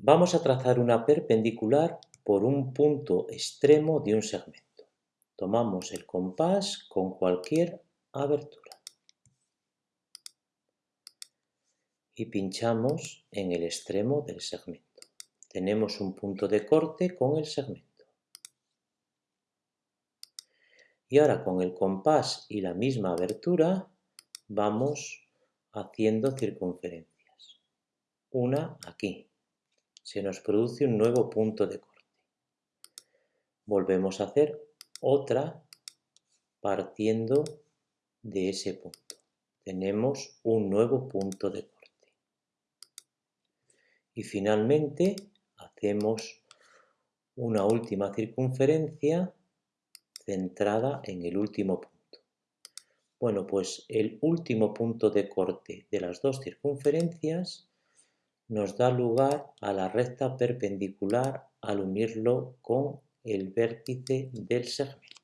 Vamos a trazar una perpendicular por un punto extremo de un segmento. Tomamos el compás con cualquier abertura y pinchamos en el extremo del segmento. Tenemos un punto de corte con el segmento. Y ahora con el compás y la misma abertura vamos haciendo circunferencias. Una aquí se nos produce un nuevo punto de corte. Volvemos a hacer otra partiendo de ese punto. Tenemos un nuevo punto de corte. Y finalmente hacemos una última circunferencia centrada en el último punto. Bueno, pues el último punto de corte de las dos circunferencias nos da lugar a la recta perpendicular al unirlo con el vértice del segmento.